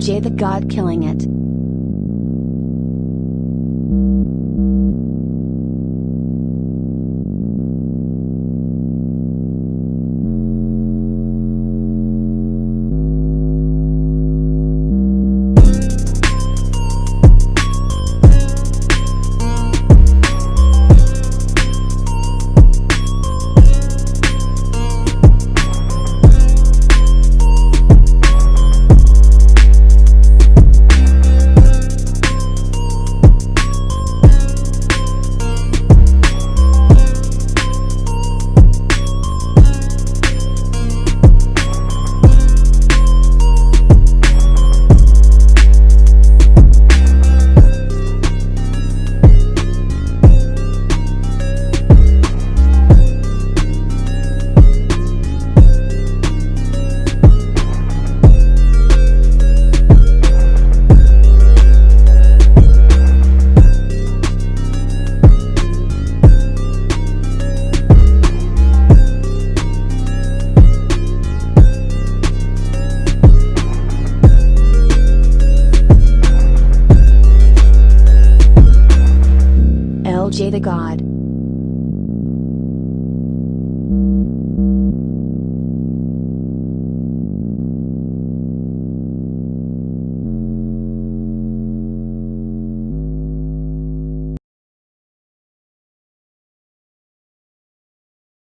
told the God killing it. The God.